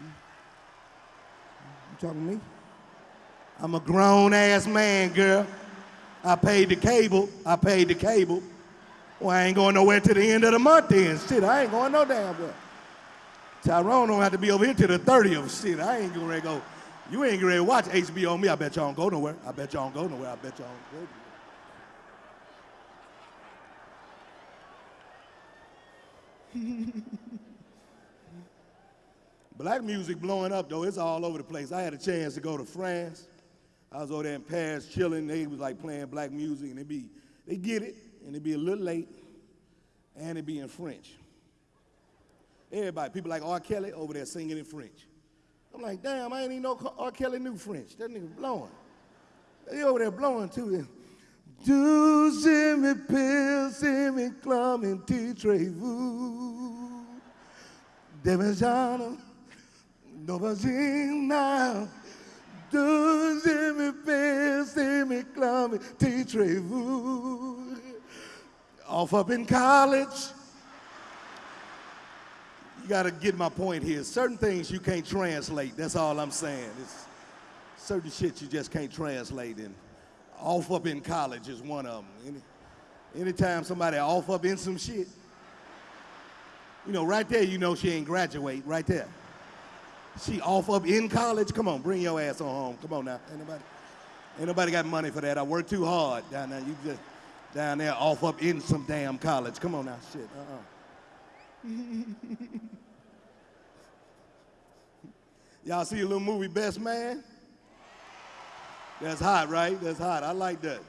You talking to me? I'm a grown ass man, girl. I paid the cable. I paid the cable. Well, I ain't going nowhere to the end of the month then. Shit, I ain't going no damn well. Tyrone don't have to be over here till the 30th. Shit, I ain't gonna go. You ain't to watch HBO on me. I bet y'all don't go nowhere. I bet y'all don't go nowhere. I bet y'all don't go nowhere. Black music blowing up though, it's all over the place. I had a chance to go to France. I was over there in Paris chilling. They was like playing black music and they be, they get it and they be a little late and it be in French. Everybody, people like R. Kelly over there singing in French. I'm like, damn, I ain't even know R. Kelly knew French. That nigga blowing. They over there blowing too. Do me pills, me clum and titrez-vous. Devajana, Novagina. Do me pills, me clum and titrez-vous. Off up in college. You got to get my point here. Certain things you can't translate. That's all I'm saying. It's certain shit you just can't translate. And off up in college is one of them. Any, anytime somebody off up in some shit, you know, right there, you know she ain't graduate. Right there. She off up in college. Come on, bring your ass on home. Come on now. Ain't nobody, ain't nobody got money for that. I work too hard down there. You just down there off up in some damn college. Come on now, shit. Uh-uh. Y'all see a little movie, Best Man? That's hot, right? That's hot. I like that.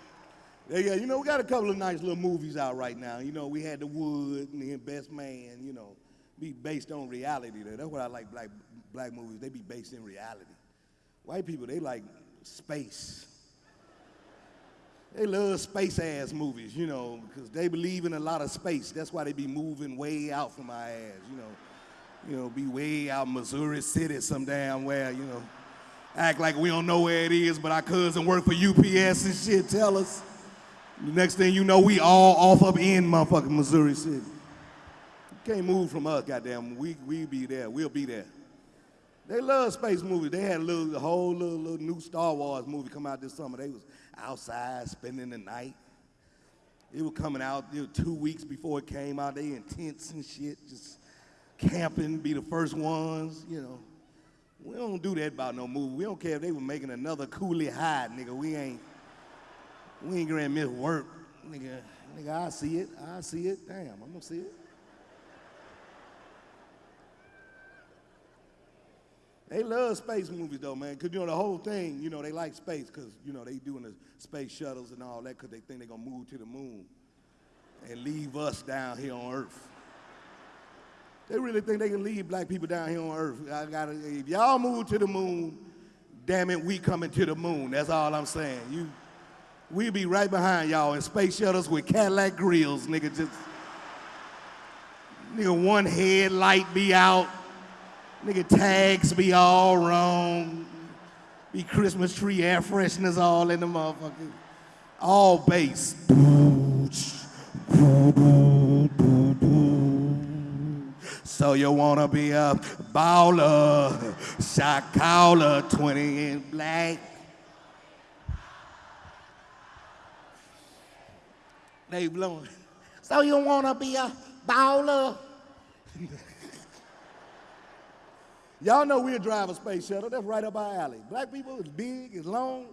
Yeah, you know, we got a couple of nice little movies out right now. You know, we had The Wood and then Best Man, you know, be based on reality. Though. That's what I like black, black movies. They be based in reality. White people, they like space. They love space ass movies, you know, because they believe in a lot of space. That's why they be moving way out from our ass, you know. You know, be way out Missouri City some damn where, you know. Act like we don't know where it is, but our cousin work for UPS and shit tell us. The next thing you know, we all off up in motherfucking Missouri City. You can't move from us, goddamn. We we be there. We'll be there. They love space movies. They had a little, a whole little, little new Star Wars movie come out this summer. They was outside spending the night. It was coming out it was two weeks before it came out. They in tents and shit, just camping, be the first ones, you know. We don't do that about no movie. We don't care if they were making another Cooley High, nigga. We ain't, we ain't gonna miss work, nigga. Nigga, I see it. I see it. Damn, I'm gonna see it. They love space movies though, man, because you know the whole thing, you know, they like space because, you know, they doing the space shuttles and all that because they think they're to move to the moon and leave us down here on Earth. They really think they can leave black people down here on Earth. I gotta, if y'all move to the moon, damn it, we coming to the moon. That's all I'm saying. You, we be right behind y'all in space shuttles with Cadillac grills, nigga. Just, nigga, one headlight be out. Nigga, tags be all wrong. Be Christmas tree air fresheners all in the motherfucker. All bass. So you wanna be a baller, shot caller, 20 in black. They blowing. So you wanna be a baller? Y'all know we'll drive a space shuttle. That's right up our alley. Black people, it's big, it's long.